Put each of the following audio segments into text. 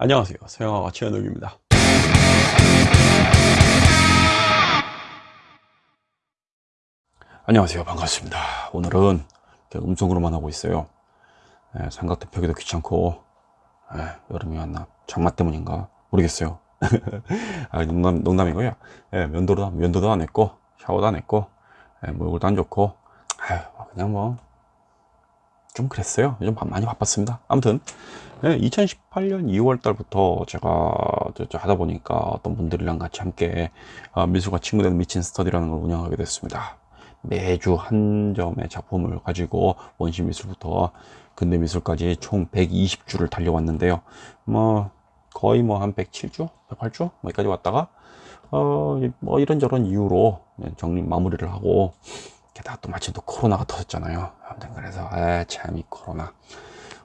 안녕하세요. 서영아가 최현욱입니다. 안녕하세요. 반갑습니다. 오늘은 음성으로만 하고 있어요. 예, 삼각대 펴기도 귀찮고 예, 여름이 왔나? 장마 때문인가? 모르겠어요. 아, 농담, 농담이고요. 예, 면도도, 면도도 안 했고 샤워도 안 했고 예, 뭐 얼굴도 안 좋고 아유, 그냥 뭐 좀 그랬어요. 요즘 많이 바빴습니다. 아무튼 네, 2018년 2월 달부터 제가 하다 보니까 어떤 분들이랑 같이 함께 어, 미술과 친구들 미친 스터디라는 걸 운영하게 됐습니다. 매주 한 점의 작품을 가지고 원시 미술부터 근대 미술까지 총 120주를 달려왔는데요. 뭐 거의 뭐 한 107주? 108주? 여기까지 왔다가 어, 뭐 이런저런 이유로 정리 마무리를 하고 게다가 또 마침 또 코로나가 터졌잖아요. 아무튼 그래서 에참이 코로나.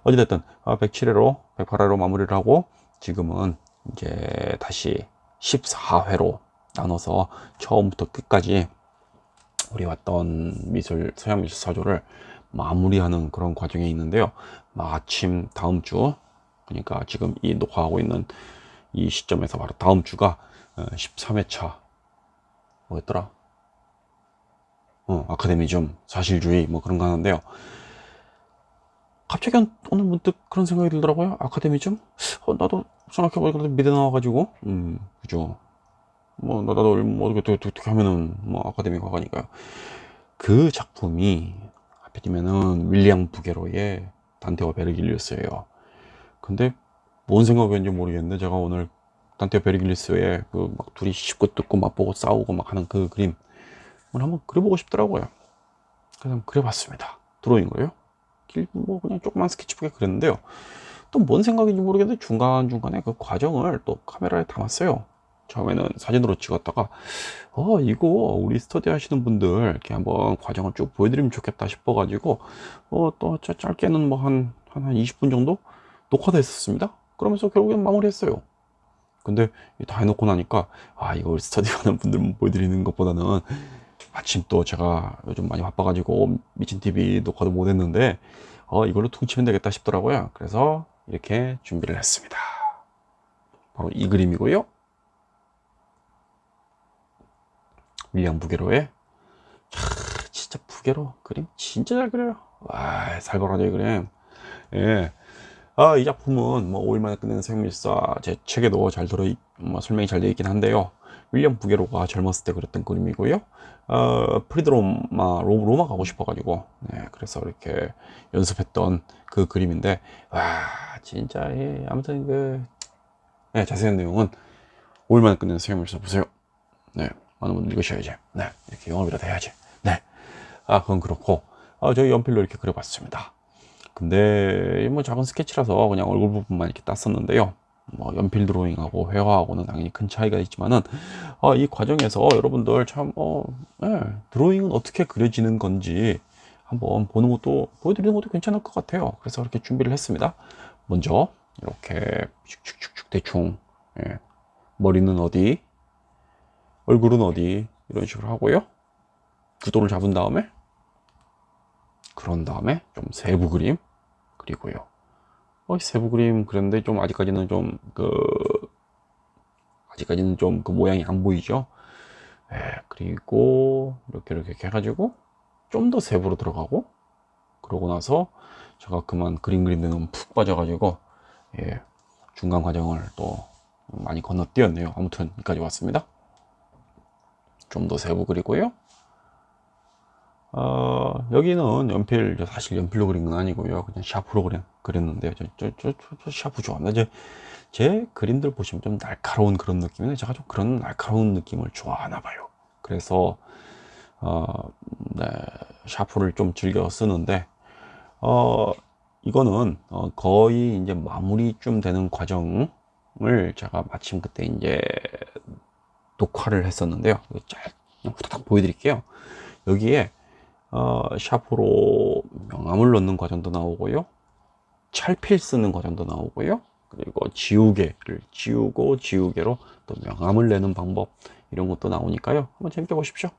어찌됐든 107회로 아, 108회로 마무리를 하고 지금은 이제 다시 14회로 나눠서 처음부터 끝까지 우리 왔던 미술 서양 미술 사조를 마무리하는 그런 과정에 있는데요. 마침 다음 주 그러니까 지금 이 녹화하고 있는 이 시점에서 바로 다음 주가 13회차 어, 뭐였더라 어, 아카데미즘, 사실주의 뭐 그런 거 하는데요. 갑자기 오늘 문득 그런 생각이 들더라고요. 아카데미즘? 어, 나도 생각해보니까 미대 나와가지고, 음, 그죠. 뭐, 나도 뭐 어떻게, 어떻게, 어떻게 하면은 뭐 아카데미 가가니까요. 그 작품이 하필이면은 윌리엄 부게로의 단테와 베르길리우스예요. 근데 뭔 생각이었는지 모르겠는데 제가 오늘 단테와 베르길리우스의 그 막 둘이 씹고 뜯고 맛보고 싸우고 막 하는 그 그림 오늘 한번 그려보고 싶더라고요. 그래서 그려봤습니다. 드로잉으로요? 뭐 그냥 조그만 스케치북에 그렸는데요. 또 뭔 생각인지 모르겠는데 중간중간에 그 과정을 또 카메라에 담았어요. 처음에는 사진으로 찍었다가 어 이거 우리 스터디 하시는 분들 이렇게 한번 과정을 쭉 보여드리면 좋겠다 싶어 가지고 어또 짧게는 뭐한한한 20분 정도 녹화도 했었습니다. 그러면서 결국엔 마무리했어요. 근데 다 해놓고 나니까 아 이거 우리 스터디 하는 분들 보여드리는 것보다는 마침 또 제가 요즘 많이 바빠가지고 미친TV 녹화도 못했는데 어, 이걸로 퉁치면 되겠다 싶더라고요. 그래서 이렇게 준비를 했습니다. 바로 이 그림이고요. 윌리엄 부게로의 차, 진짜 부게로 그림? 진짜 잘 그려요. 와 살벌하죠 이 그림. 예. 아, 이 작품은 뭐 5일 만에 끝내는 생밀사 제 책에도 잘 들어 뭐 설명이 잘 되어 있긴 한데요 윌리엄 부게로가 젊었을 때 그렸던 그림이고요. 어, 프리드로마 로마 가고 싶어 가지고 네, 그래서 이렇게 연습했던 그 그림인데 와 진짜 예, 아무튼 그 네, 자세한 내용은 5일만에 끝내는 수영물서 보세요. 네 많은 분들 읽으셔야지. 네 이렇게 영업이라도 해야지. 네 아 그건 그렇고 아, 저희 연필로 이렇게 그려봤습니다. 근데 뭐 작은 스케치라서 그냥 얼굴 부분만 이렇게 땄었는데요 뭐 연필 드로잉하고 회화하고는 당연히 큰 차이가 있지만은 어, 이 과정에서 여러분들 참 어, 네, 드로잉은 어떻게 그려지는 건지 한번 보는 것도 보여드리는 것도 괜찮을 것 같아요. 그래서 이렇게 준비를 했습니다. 먼저 이렇게 슉슉슉슉 대충 예, 머리는 어디 얼굴은 어디 이런 식으로 하고요. 구도를 잡은 다음에 그런 다음에 좀 세부 그림 그리고요 어, 세부 그림 그런데 좀 아직까지는 좀 그 아직까지는 좀 그 모양이 안 보이죠? 예, 그리고 이렇게 이렇게 해가지고 좀 더 세부로 들어가고 그러고 나서 제가 그만 그림 그리는 데는 푹 빠져가지고 예, 중간 과정을 또 많이 건너뛰었네요. 아무튼 여기까지 왔습니다. 좀 더 세부 그리고요 어, 여기는 연필 사실 연필로 그린 건 아니고요. 그냥 샤프로 그린, 그렸는데요. 저, 저, 저, 저 샤프 좋아합니다. 제, 제 그림들 보시면 좀 날카로운 그런 느낌인데 제가 좀 그런 날카로운 느낌을 좋아하나 봐요. 그래서 어, 네, 샤프를 좀 즐겨 쓰는데 어, 이거는 어, 거의 이제 마무리쯤 되는 과정을 제가 마침 그때 이제 녹화를 했었는데요. 짧 후다닥 보여드릴게요. 여기에 어, 샤프로 명암을 넣는 과정도 나오고요. 찰필 쓰는 과정도 나오고요. 그리고 지우개를 지우고 지우개로 또 명암을 내는 방법 이런 것도 나오니까요. 한번 재밌게 보십시오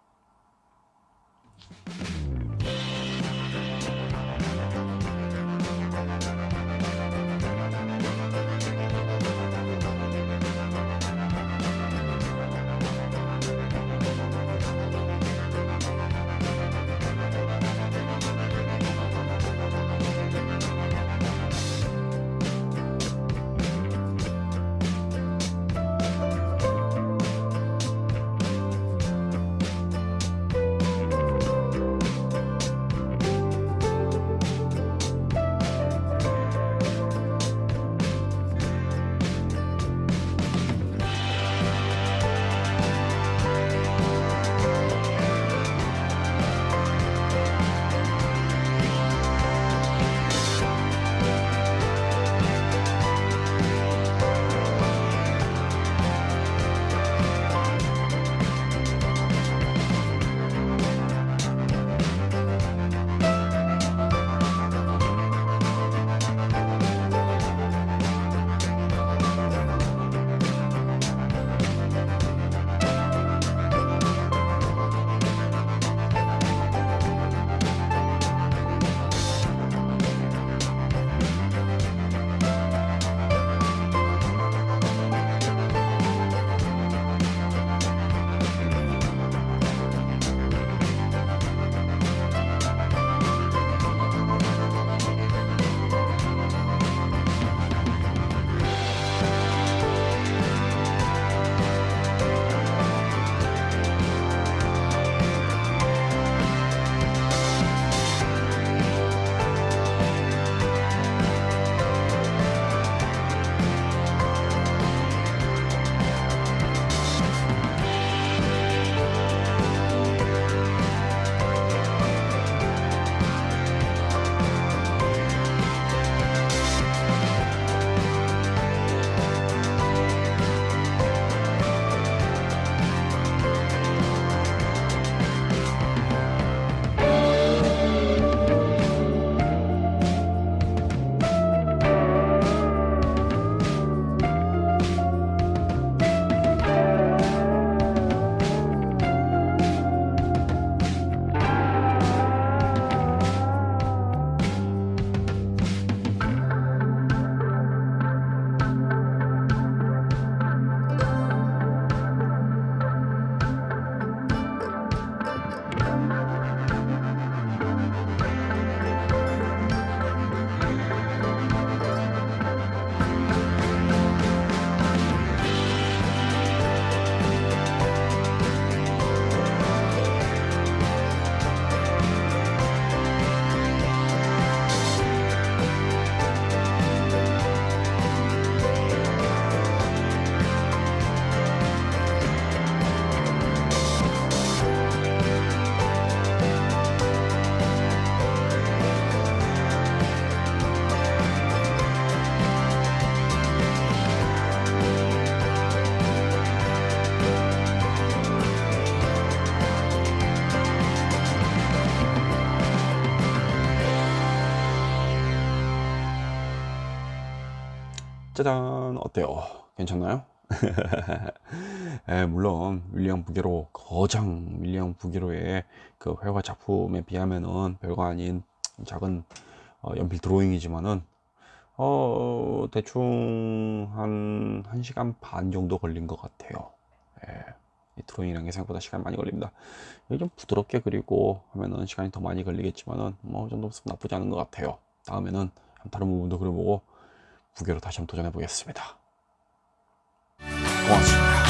짜잔 어때요? 괜찮나요? 에, 물론 윌리엄 부게로 거장 윌리엄 부게로의 그 회화 작품에 비하면은 별거 아닌 작은 어, 연필 드로잉이지만은 어 대충 한 1시간 반 정도 걸린 것 같아요. 예, 이 드로잉이라는 게 생각보다 시간 많이 걸립니다. 좀 부드럽게 그리고 하면은 시간이 더 많이 걸리겠지만은 뭐 정도 나쁘지 않은 것 같아요. 다음에는 다른 부분도 그려보고 부게로 다시 한번 도전해 보겠습니다. 고맙습니다